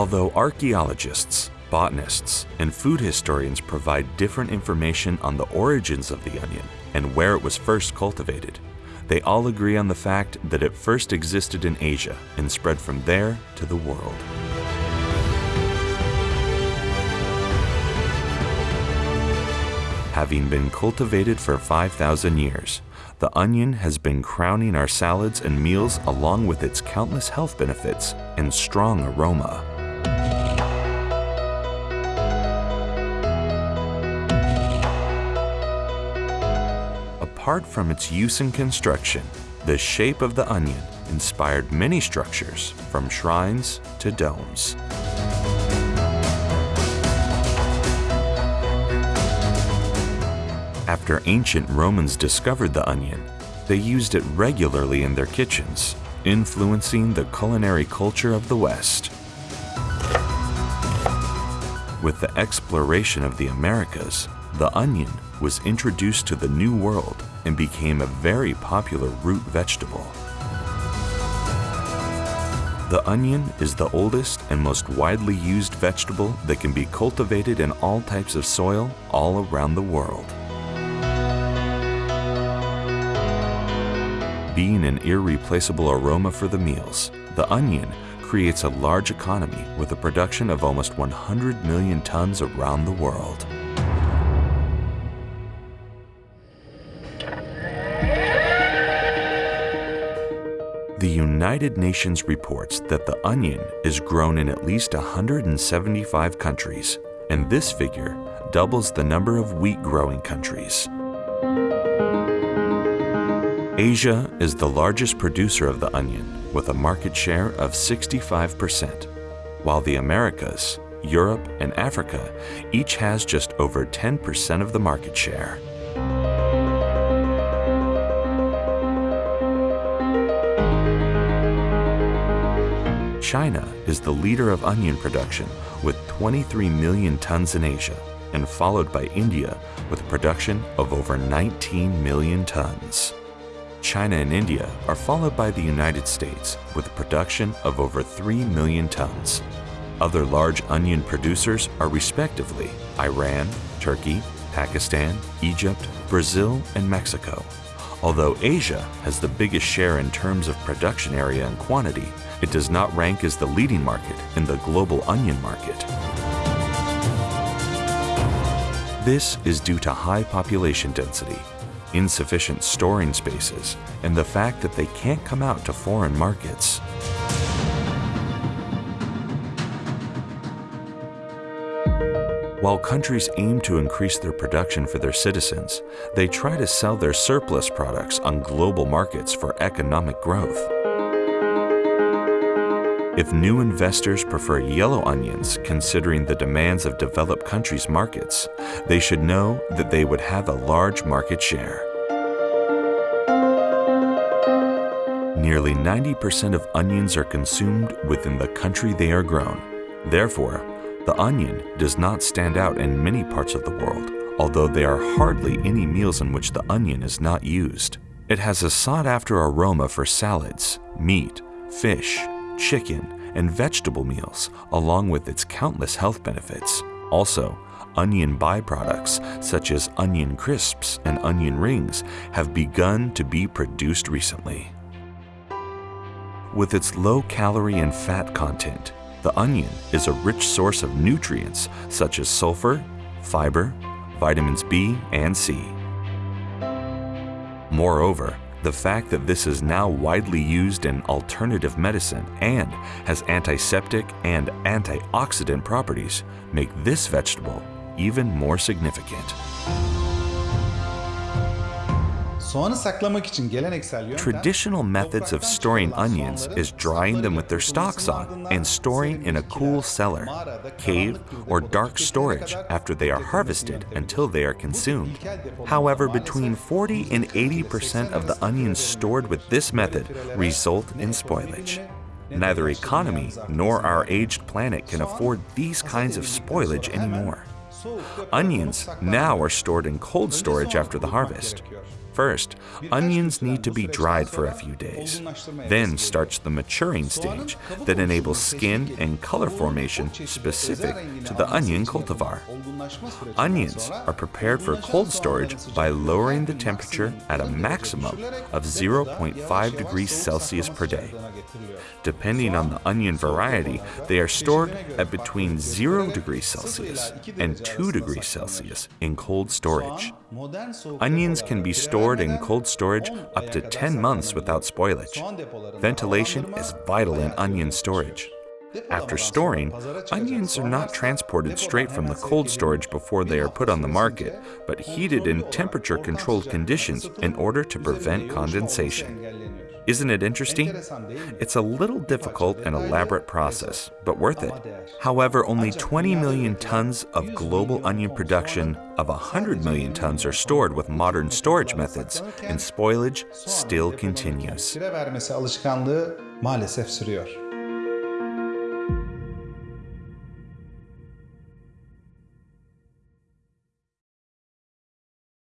Although archaeologists, botanists, and food historians provide different information on the origins of the onion and where it was first cultivated, they all agree on the fact that it first existed in Asia and spread from there to the world. Having been cultivated for 5,000 years, the onion has been crowning our salads and meals along with its countless health benefits and strong aroma. Apart from its use in construction, the shape of the onion inspired many structures from shrines to domes. After ancient Romans discovered the onion, they used it regularly in their kitchens, influencing the culinary culture of the West. With the exploration of the Americas, the onion was introduced to the New World and became a very popular root vegetable. The onion is the oldest and most widely used vegetable that can be cultivated in all types of soil all around the world. Being an irreplaceable aroma for the meals, the onion creates a large economy with a production of almost 100 million tons around the world. United Nations reports that the onion is grown in at least 175 countries, and this figure doubles the number of wheat growing countries. Asia is the largest producer of the onion with a market share of 65%, while the Americas, Europe, and Africa each has just over 10% of the market share. China is the leader of onion production with 23 million tons in Asia and followed by India with a production of over 19 million tons. China and India are followed by the United States with a production of over 3 million tons. Other large onion producers are respectively Iran, Turkey, Pakistan, Egypt, Brazil, and Mexico. Although Asia has the biggest share in terms of production area and quantity, it does not rank as the leading market in the global onion market. This is due to high population density, insufficient storing spaces, and the fact that they can't come out to foreign markets. While countries aim to increase their production for their citizens, they try to sell their surplus products on global markets for economic growth. If new investors prefer yellow onions considering the demands of developed countries' markets, they should know that they would have a large market share. Nearly 90% of onions are consumed within the country they are grown. Therefore, the onion does not stand out in many parts of the world, although there are hardly any meals in which the onion is not used. It has a sought-after aroma for salads, meat, fish, chicken, and vegetable meals, along with its countless health benefits. Also, onion byproducts such as onion crisps and onion rings have begun to be produced recently. With its low calorie and fat content, the onion is a rich source of nutrients such as sulfur, fiber, vitamins B and C. Moreover, the fact that this is now widely used in alternative medicine and has antiseptic and antioxidant properties make this vegetable even more significant. Traditional methods of storing onions is drying them with their stalks on and storing in a cool cellar, cave, or dark storage after they are harvested until they are consumed. However, between 40 and 80% of the onions stored with this method result in spoilage. Neither economy nor our aged planet can afford these kinds of spoilage anymore. Onions now are stored in cold storage after the harvest. First, onions need to be dried for a few days. Then starts the maturing stage that enables skin and color formation specific to the onion cultivar. Onions are prepared for cold storage by lowering the temperature at a maximum of 0.5 degrees Celsius per day. Depending on the onion variety, they are stored at between 0 degrees Celsius and 2 degrees Celsius in cold storage. Onions can be stored in cold storage up to 10 months without spoilage. Ventilation is vital in onion storage. After storing, onions are not transported straight from the cold storage before they are put on the market, but heated in temperature controlled conditions in order to prevent condensation. Isn't it interesting? It's a little difficult and elaborate process, but worth it. However, only 20 million tons of global onion production of 100 million tons are stored with modern storage methods, and spoilage still continues.